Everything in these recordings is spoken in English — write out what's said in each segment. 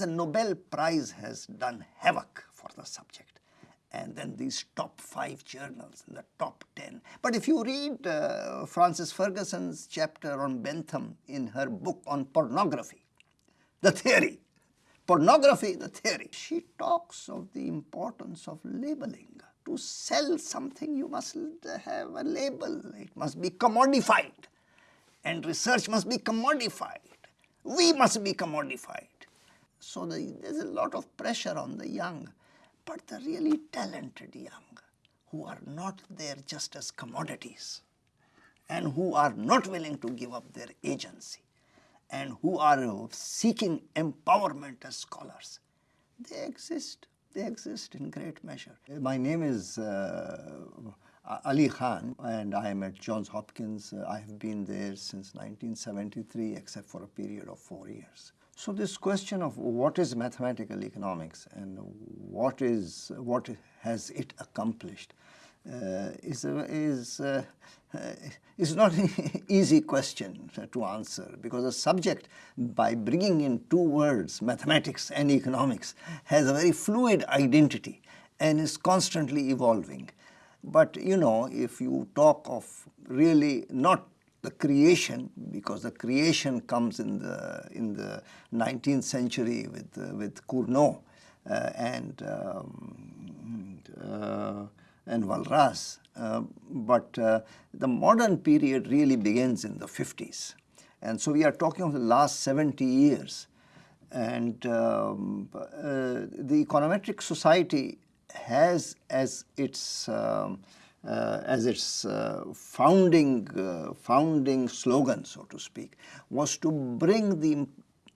The Nobel Prize has done havoc for the subject and then these top five journals in the top 10. But if you read uh, Frances Ferguson's chapter on Bentham in her book on pornography, the theory, pornography, the theory, she talks of the importance of labeling. To sell something you must have a label, it must be commodified and research must be commodified. We must be commodified. So the, there's a lot of pressure on the young, but the really talented young who are not there just as commodities and who are not willing to give up their agency and who are seeking empowerment as scholars, they exist. They exist in great measure. My name is uh, Ali Khan and I am at Johns Hopkins. I have been there since 1973 except for a period of four years. So this question of what is mathematical economics and what is what has it accomplished uh, is is uh, is not an easy question to answer because a subject by bringing in two words mathematics and economics has a very fluid identity and is constantly evolving. But you know if you talk of really not the creation because the creation comes in the in the 19th century with uh, with Cournot uh, and um, uh, and Walras uh, but uh, the modern period really begins in the 50s and so we are talking of the last 70 years. And um, uh, the econometric society has as its um, uh, as its uh, founding uh, founding slogan, so to speak, was to bring the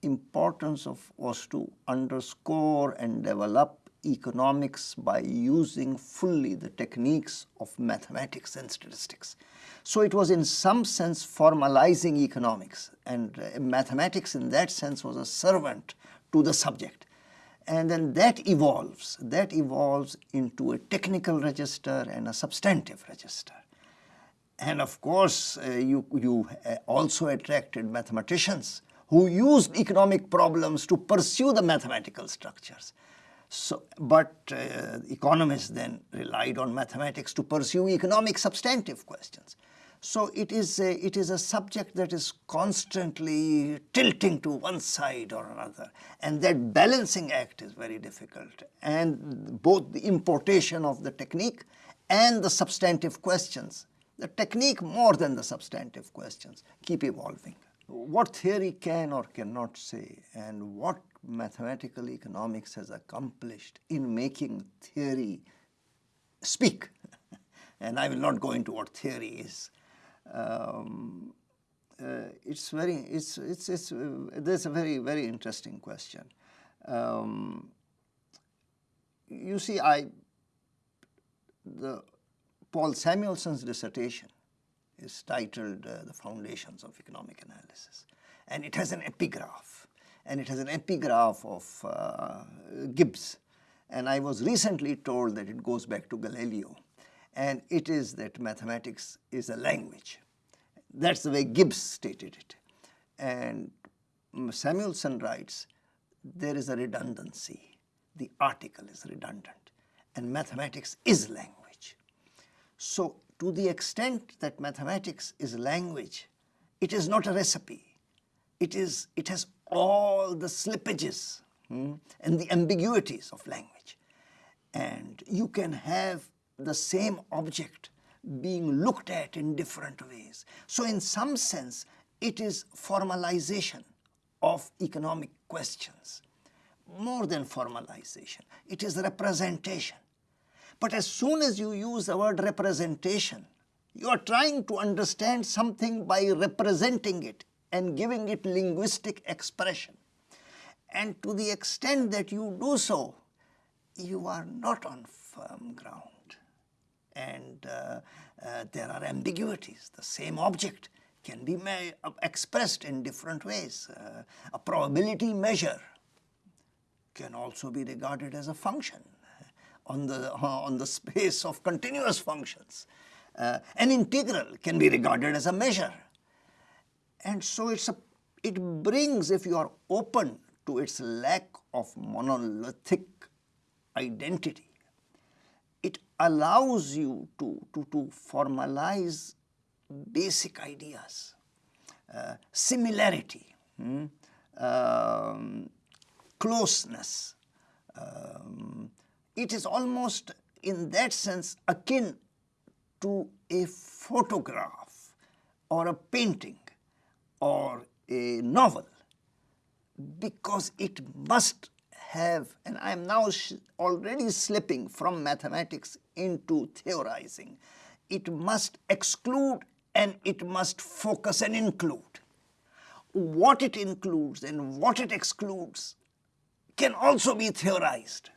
importance of was to underscore and develop economics by using fully the techniques of mathematics and statistics. So it was in some sense formalizing economics and uh, mathematics in that sense was a servant to the subject and then that evolves, that evolves into a technical register and a substantive register. And of course, uh, you, you uh, also attracted mathematicians who used economic problems to pursue the mathematical structures. So, but uh, economists then relied on mathematics to pursue economic substantive questions. So it is, a, it is a subject that is constantly tilting to one side or another. And that balancing act is very difficult. And both the importation of the technique and the substantive questions, the technique more than the substantive questions keep evolving. What theory can or cannot say and what mathematical economics has accomplished in making theory speak? And I will not go into what theory is um, uh, it's very, it's, it's, it's, uh, there's a very, very interesting question. Um, you see, I, the Paul Samuelson's dissertation is titled uh, The Foundations of Economic Analysis. And it has an epigraph. And it has an epigraph of uh, Gibbs. And I was recently told that it goes back to Galileo and it is that mathematics is a language. That's the way Gibbs stated it. And Samuelson writes, there is a redundancy. The article is redundant and mathematics is language. So to the extent that mathematics is language, it is not a recipe. It, is, it has all the slippages hmm, and the ambiguities of language. And you can have the same object being looked at in different ways. So in some sense, it is formalization of economic questions. More than formalization, it is representation. But as soon as you use the word representation, you are trying to understand something by representing it and giving it linguistic expression. And to the extent that you do so, you are not on firm ground and uh, uh, there are ambiguities. The same object can be uh, expressed in different ways. Uh, a probability measure can also be regarded as a function on the, on the space of continuous functions. Uh, an integral can be regarded as a measure. And so it's a, it brings, if you are open to its lack of monolithic identity. Allows you to, to, to formalize basic ideas, uh, similarity, hmm? um, closeness. Um, it is almost in that sense akin to a photograph or a painting or a novel because it must have, and I am now already slipping from mathematics into theorizing, it must exclude and it must focus and include. What it includes and what it excludes can also be theorized.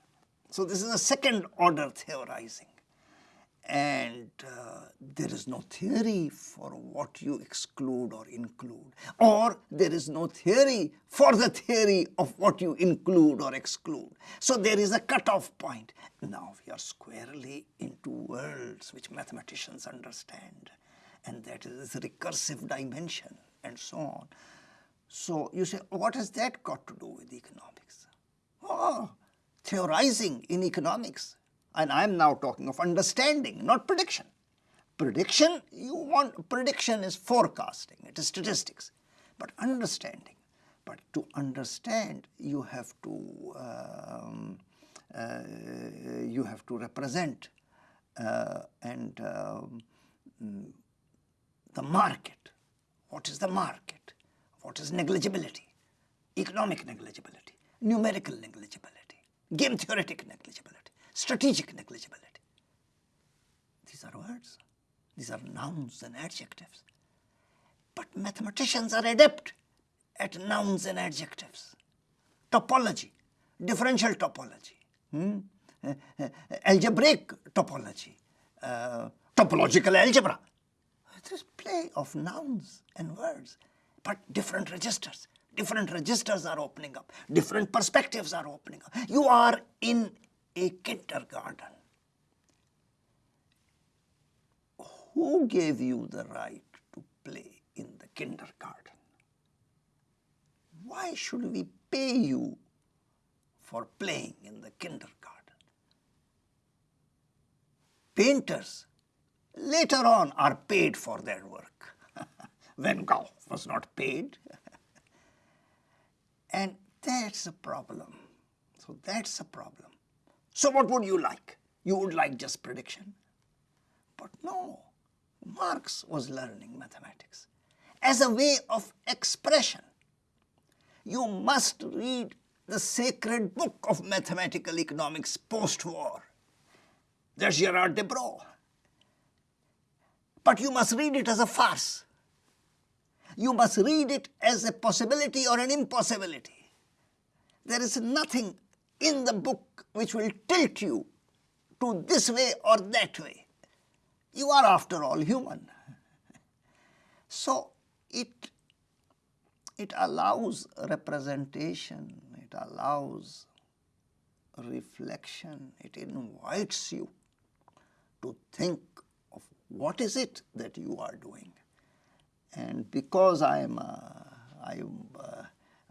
So this is a second order theorizing and uh, there is no theory for what you exclude or include or there is no theory for the theory of what you include or exclude. So there is a cutoff point. Now we are squarely into worlds which mathematicians understand and that is recursive dimension and so on. So you say what has that got to do with economics? Oh, theorizing in economics and I am now talking of understanding, not prediction. Prediction, you want, prediction is forecasting, it is statistics, but understanding. But to understand, you have to, um, uh, you have to represent uh, and um, the market. What is the market? What is negligibility? Economic negligibility, numerical negligibility, game theoretic negligibility strategic negligibility. These are words, these are nouns and adjectives. But mathematicians are adept at nouns and adjectives. Topology, differential topology, hmm? uh, algebraic topology, uh, topological algebra. This play of nouns and words, but different registers. Different registers are opening up. Different perspectives are opening up. You are in a kindergarten. Who gave you the right to play in the kindergarten? Why should we pay you for playing in the kindergarten? Painters later on are paid for their work. Van Gogh was not paid. and that's a problem. So that's a problem. So what would you like? You would like just prediction. But no, Marx was learning mathematics as a way of expression. You must read the sacred book of mathematical economics post-war. There's Gerard Debreu. But you must read it as a farce. You must read it as a possibility or an impossibility. There is nothing in the book which will tilt you to this way or that way. You are after all human. So it, it allows representation, it allows reflection, it invites you to think of what is it that you are doing. And because I am, a, I am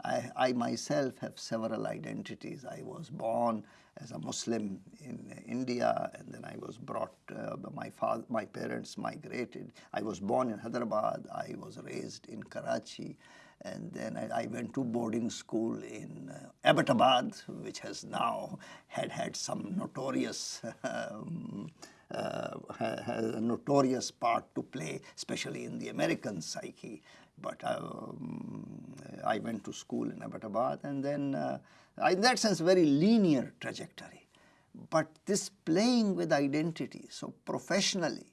I, I myself have several identities. I was born as a Muslim in India and then I was brought, uh, my, father, my parents migrated. I was born in Hyderabad, I was raised in Karachi and then I, I went to boarding school in uh, Abbottabad which has now had had some notorious um, uh, has a notorious part to play, especially in the American psyche. But um, I went to school in Abbottabad and then, uh, in that sense, very linear trajectory. But this playing with identity, so professionally,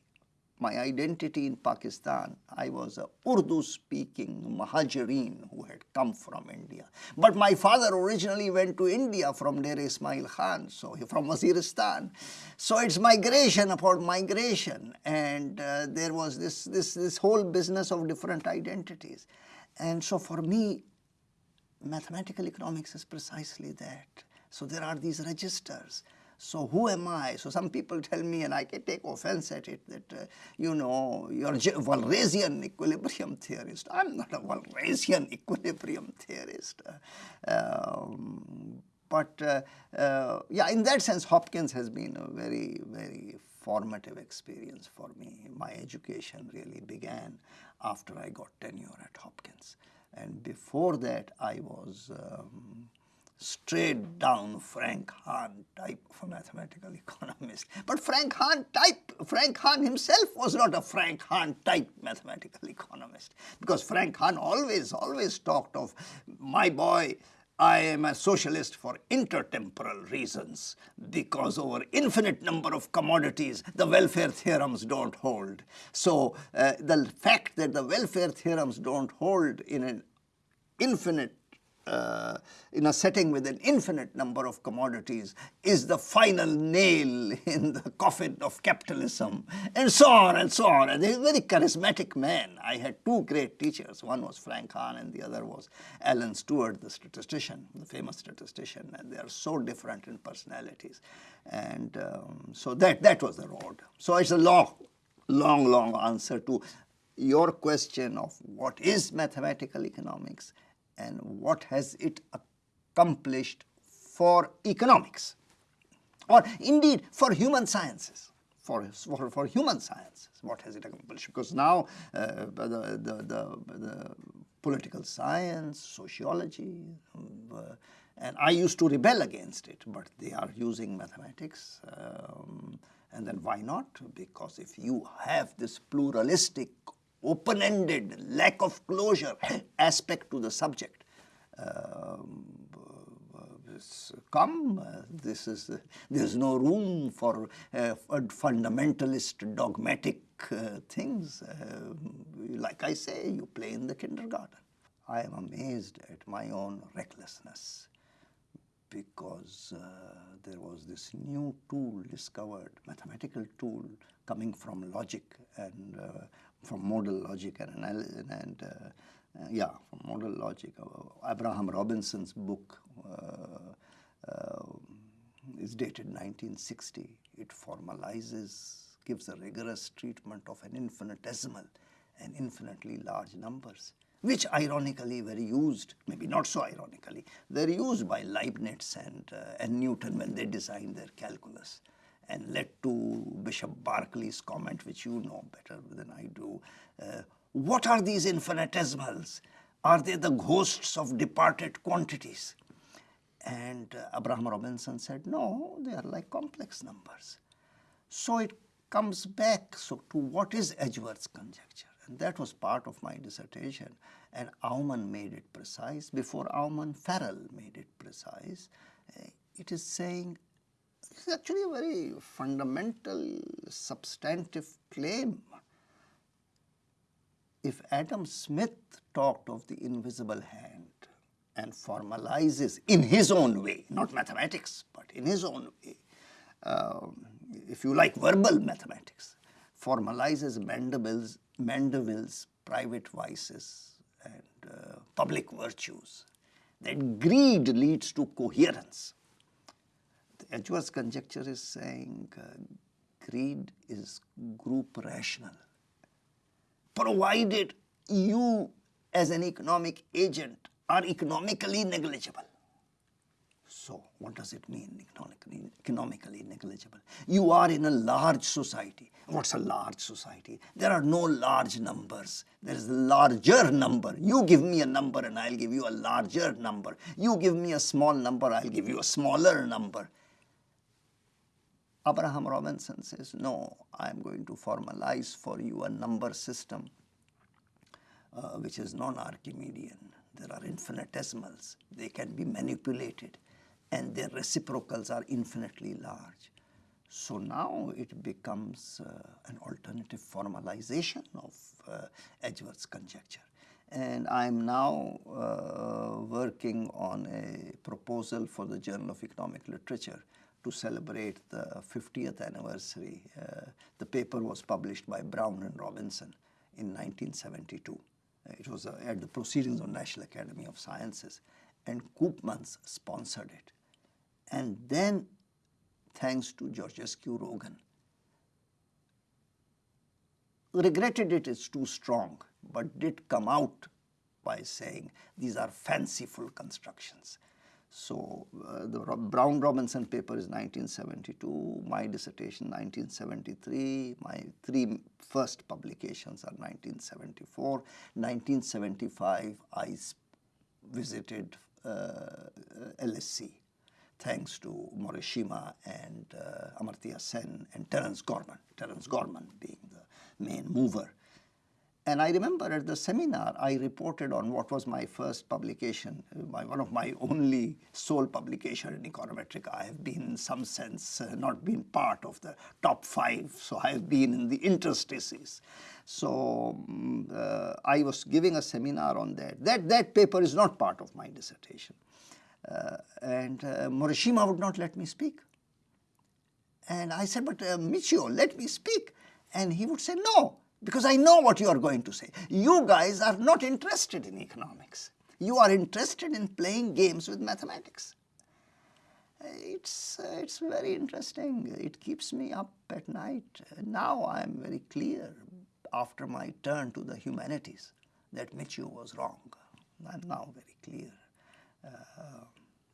my identity in Pakistan, I was a Urdu-speaking Muhajirin who had come from India. But my father originally went to India from Dera Ismail Khan, so from Waziristan. So it's migration upon migration, and uh, there was this, this, this whole business of different identities. And so for me, mathematical economics is precisely that. So there are these registers. So who am I? So some people tell me, and I can take offense at it, that, uh, you know, you're a Walrasian equilibrium theorist. I'm not a Walrasian equilibrium theorist. Uh, um, But uh, uh, yeah, in that sense, Hopkins has been a very, very formative experience for me. My education really began after I got tenure at Hopkins. And before that, I was um, straight down Frank Hahn type of a mathematical economist. But Frank Hahn type, Frank Hahn himself was not a Frank Hahn type mathematical economist because Frank Hahn always, always talked of my boy, I am a socialist for intertemporal reasons because over infinite number of commodities the welfare theorems don't hold. So uh, the fact that the welfare theorems don't hold in an infinite uh, in a setting with an infinite number of commodities is the final nail in the coffin of capitalism and so on and so on. And he's a very charismatic man. I had two great teachers. One was Frank Hahn and the other was Alan Stuart, the statistician, the famous statistician. And they are so different in personalities. And um, so that, that was the road. So it's a long, long, long answer to your question of what is mathematical economics and what has it accomplished for economics? Or indeed for human sciences. For, for, for human sciences what has it accomplished? Because now uh, the, the, the, the, political science sociology uh, and I used to rebel against it but they are using mathematics um, and then why not? Because if you have this pluralistic open-ended, lack of closure aspect to the subject. Um, come, uh, this is, uh, there's no room for uh, fundamentalist dogmatic uh, things. Uh, like I say, you play in the kindergarten. I am amazed at my own recklessness because uh, there was this new tool discovered, mathematical tool coming from logic and from modal logic and, and uh, uh, yeah, from modal logic. Uh, Abraham Robinson's book is dated 1960. It formalizes, gives a rigorous treatment of an infinitesimal and infinitely large numbers which ironically were used, maybe not so ironically, they're used by Leibniz and, uh, and Newton when they designed their calculus and led to Bishop Berkeley's comment, which you know better than I do. Uh, what are these infinitesimals? Are they the ghosts of departed quantities? And uh, Abraham Robinson said, no, they are like complex numbers. So it comes back so to what is Edgeworth's conjecture? And that was part of my dissertation. And Aumann made it precise. Before Aumann, Farrell made it precise. Uh, it is saying this is actually a very fundamental, substantive claim. If Adam Smith talked of the invisible hand and formalizes in his own way, not mathematics, but in his own way, um, if you like verbal mathematics, formalizes Mandeville's, Mandeville's private vices and uh, public virtues, that greed leads to coherence. Edgeworth's conjecture is saying uh, greed is group rational. Provided you as an economic agent are economically negligible. So what does it mean economically, economically negligible? You are in a large society. What's a large society? There are no large numbers. There is a larger number. You give me a number and I'll give you a larger number. You give me a small number, I'll give you a smaller number. Abraham Robinson says, no, I am going to formalize for you a number system uh, which is non-Archimedean. There are infinitesimals. They can be manipulated and their reciprocals are infinitely large. So now it becomes uh, an alternative formalization of uh, Edgeworth's conjecture. And I'm now uh, working on a proposal for the Journal of Economic Literature to celebrate the 50th anniversary. Uh, the paper was published by Brown and Robinson in 1972. Uh, it was uh, at the Proceedings of National Academy of Sciences and Koopmans sponsored it. And then, thanks to Georgescu Roegen, regretted it is too strong, but did come out by saying these are fanciful constructions. So uh, the Brown Robinson paper is 1972, my dissertation 1973, my three first publications are 1974. 1975 I visited uh, LSE thanks to Morishima and uh, Amartya Sen and Terence Gorman, Terence Gorman being the main mover. And I remember at the seminar, I reported on what was my first publication, my, one of my only sole publication in Econometrica. I have been in some sense uh, not been part of the top five, so I have been in the interstices. So um, uh, I was giving a seminar on that. That, that paper is not part of my dissertation. Uh, and uh, Morishima would not let me speak. And I said, but uh, Michio, let me speak. And he would say, no, because I know what you are going to say. You guys are not interested in economics. You are interested in playing games with mathematics. It's, it's very interesting. It keeps me up at night. Now I am very clear after my turn to the humanities that Michio was wrong. I'm now very clear. Uh,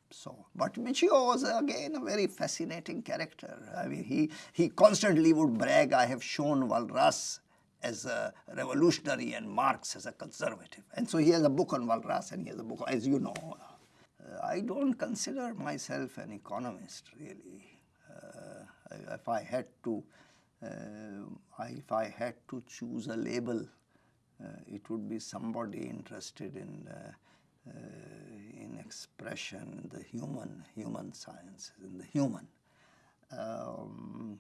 so, but Michio was again a very fascinating character. I mean, he, he constantly would brag, I have shown Walras as a revolutionary and Marx as a conservative. And so he has a book on Walras and he has a book, as you know. Uh, I don't consider myself an economist really. Uh, if I had to, uh, if I had to choose a label, uh, it would be somebody interested in uh, uh, in expression, in the human, human sciences, in the human. Um,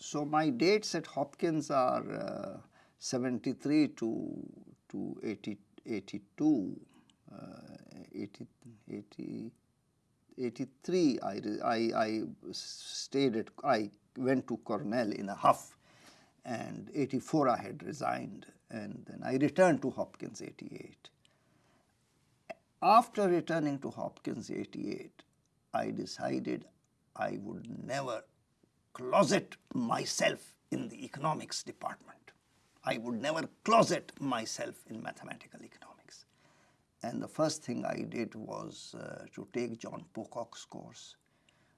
so my dates at Hopkins are uh, 73 to, to 80, 82, uh, 80, 80, 83 I, I, I stayed at, I went to Cornell in a huff and 84 I had resigned and then I returned to Hopkins 88. After returning to Hopkins 88, I decided I would never closet myself in the economics department. I would never closet myself in mathematical economics. And the first thing I did was uh, to take John Pocock's course.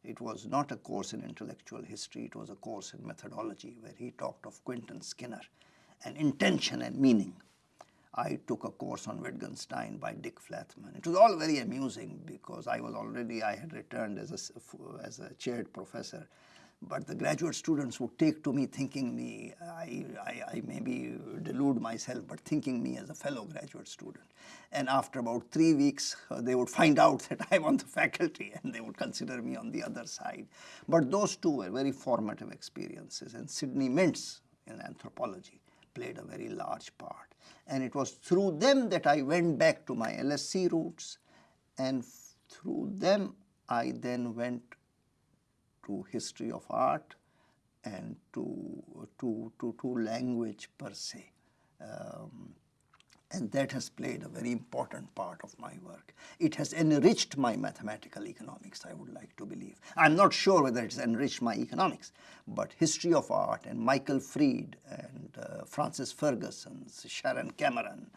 It was not a course in intellectual history, it was a course in methodology where he talked of Quentin Skinner and intention and meaning. I took a course on Wittgenstein by Dick Flathman. It was all very amusing because I was already, I had returned as a, as a chaired professor but the graduate students would take to me thinking me, I, I, I maybe delude myself, but thinking me as a fellow graduate student. And after about three weeks, uh, they would find out that I'm on the faculty and they would consider me on the other side. But those two were very formative experiences and Sidney Mintz in anthropology played a very large part. And it was through them that I went back to my LSE roots and through them I then went to history of art and to, to, to, to language per se. Um, and that has played a very important part of my work. It has enriched my mathematical economics, I would like to believe. I'm not sure whether it's enriched my economics, but history of art and Michael Fried and uh, Frances Ferguson, Sharon Cameron,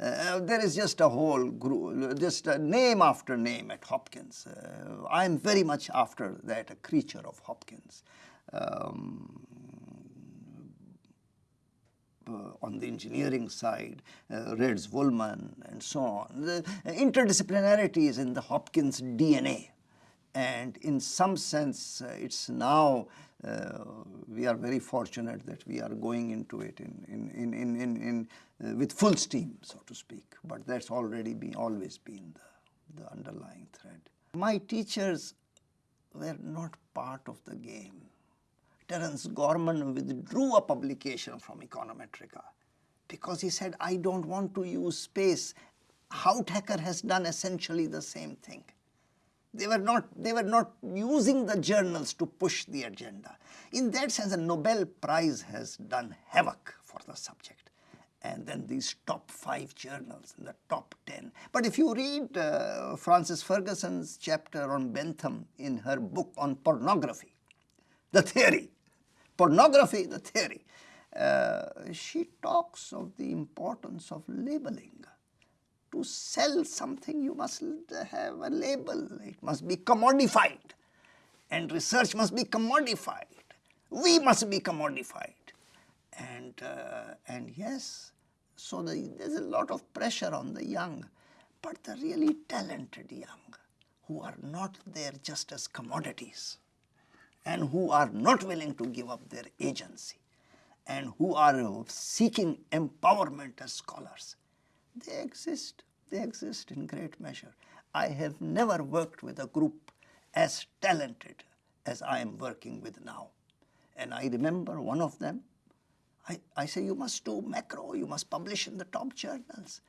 uh, there is just a whole group, just name after name at Hopkins. Uh, I am very much after that, a creature of Hopkins. Um, uh, on the engineering side, uh, Reds Wolman and so on. The interdisciplinarity is in the Hopkins DNA. And in some sense, uh, it's now, uh, we are very fortunate that we are going into it in, in, in, in, in, uh, with full steam, so to speak. But that's already been, always been the, the underlying thread. My teachers were not part of the game. Terence Gorman withdrew a publication from Econometrica because he said, I don't want to use space. Houthakker has done essentially the same thing. They were, not, they were not using the journals to push the agenda. In that sense, the Nobel Prize has done havoc for the subject. And then these top five journals the top 10. But if you read uh, Frances Ferguson's chapter on Bentham in her book on pornography, the theory, pornography, the theory, uh, she talks of the importance of labeling to sell something, you must have a label. It must be commodified. And research must be commodified. We must be commodified. And, uh, and yes, so the, there's a lot of pressure on the young. But the really talented young, who are not there just as commodities, and who are not willing to give up their agency, and who are seeking empowerment as scholars, they exist. They exist in great measure. I have never worked with a group as talented as I am working with now. And I remember one of them, I, I say, you must do macro, you must publish in the top journals.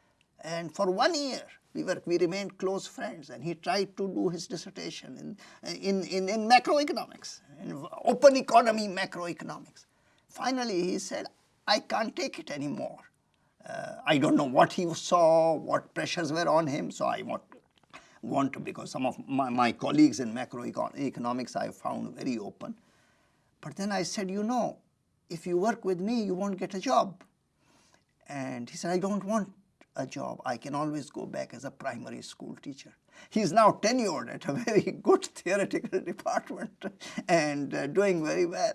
And for one year, we, were, we remained close friends and he tried to do his dissertation in, in, in, in macroeconomics, in open economy macroeconomics. Finally, he said, I can't take it anymore. Uh, I don't know what he saw, what pressures were on him, so I want, want to, because some of my, my colleagues in macroeconomics I found very open. But then I said, you know, if you work with me, you won't get a job. And he said, I don't want a job. I can always go back as a primary school teacher. He's now tenured at a very good theoretical department and uh, doing very well.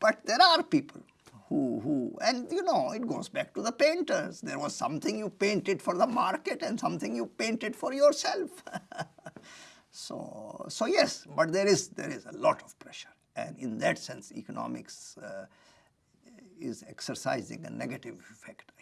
But there are people who, who, and you know, it goes back to the painters. There was something you painted for the market and something you painted for yourself. so, so yes, but there is, there is a lot of pressure. And in that sense, economics uh, is exercising a negative effect